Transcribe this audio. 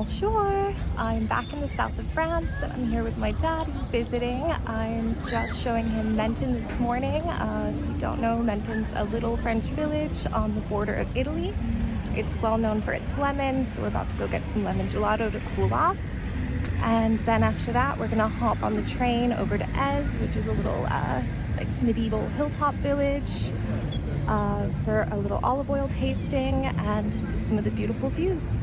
Bonjour! I'm back in the south of France. and I'm here with my dad who's visiting. I'm just showing him Menton this morning. Uh, if you don't know, Menton's a little French village on the border of Italy. It's well known for its lemons, so we're about to go get some lemon gelato to cool off. And then after that, we're gonna hop on the train over to Eze, which is a little uh, like medieval hilltop village uh, for a little olive oil tasting and see some of the beautiful views.